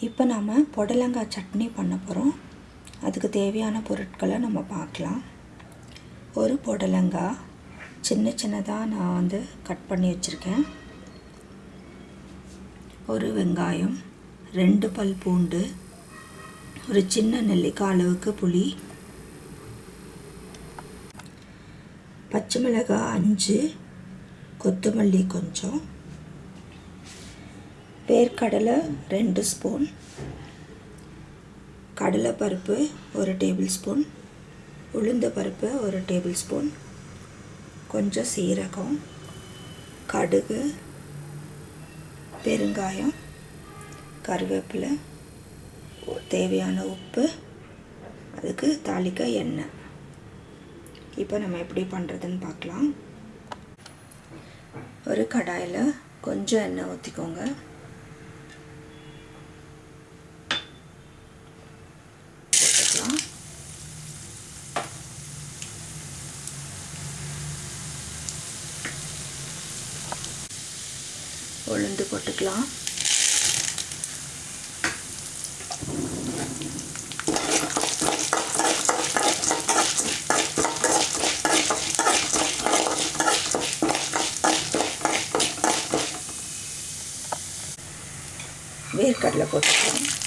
இப்போ நாம் புடலங்காய் சட்னி பண்ண போகிறோம் அதுக்கு தேவையான பொருட்களை நம்ம பார்க்கலாம். ஒரு புடலங்காய் சின்ன சின்னதாக நான் வந்து கட் பண்ணி வச்சுருக்கேன். ஒரு வெங்காயம் ரெண்டு பல் பூண்டு ஒரு சின்ன நெல்லிக்காய் அளவுக்கு புளி பச்சை மிளகாய் அஞ்சு கொத்தமல்லி கொஞ்சம் வேர்க்கடலை ரெண்டு ஸ்பூன். கடலைப்பருப்பு ஒரு டேபிள் ஸ்பூன். உளுந்த பருப்பு ஒரு டேபிள் ஸ்பூன். கொஞ்சம் சீரகம் கடுகு பெருங்காயம் கருவேப்பிலை தேவையான உப்பு அதுக்கு தாளிக்க எண்ணெய். இப்போ நம்ம எப்படி பண்ணுறதுன்னு பார்க்கலாம். ஒரு கடாயில் கொஞ்சம் எண்ணெய் ஊற்றிக்கோங்க போட்டுக்கலாம் உளுந்து போட்டுக்கலாம். வேர்க்கடலை போட்டுக்கலாம்.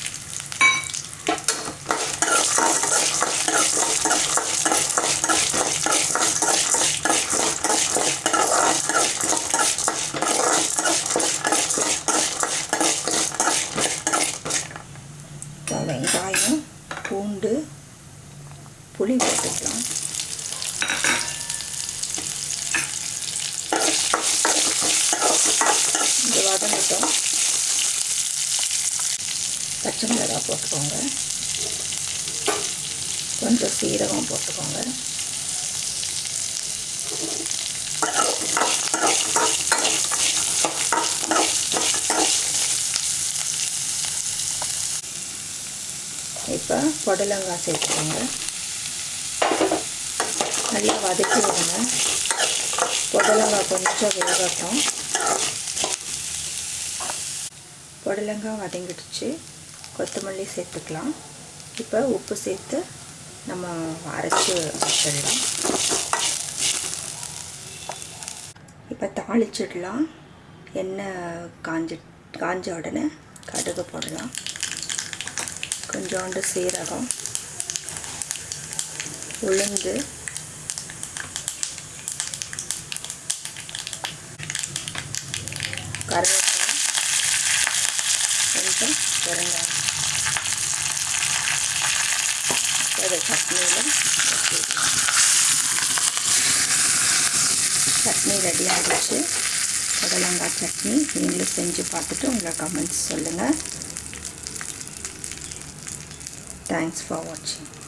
வெங்காயம் பூண்டு புளி போட்டுக்கலாம் இது வதங்கட்டும். பச்சை மிளகாய் போட்டுக்கோங்க. கொஞ்சம் சீரகம் போட்டுக்கோங்க. இப்போ புடலங்காய் சேர்த்துக்கோங்க. நல்லா வதக்கி விடுங்க புடலங்காய் கொஞ்சம் வேகட்டும் புடலங்காய் வதங்கிடுச்சு. கொத்தமல்லி சேர்த்துக்கலாம். இப்போ உப்பு சேர்த்து நம்ம அரைச்சி வச்சிடலாம். இப்போ தாளிச்சிடலாம். எண்ணெய் காஞ்சி காஞ்ச உடனே கடுகு போடலாம். கொஞ்சோண்டு சீரகம் உளுந்து கருவேப்பிலை கொஞ்சம் பெருங்காயம். அதை சட்னியில் சட்னி ரெடி ஆகிடுச்சு புடலங்காய் சட்னி நீங்களும் செஞ்சு பார்த்துட்டு உங்களை கமெண்ட்ஸ் சொல்லுங்கள் Thanks for watching.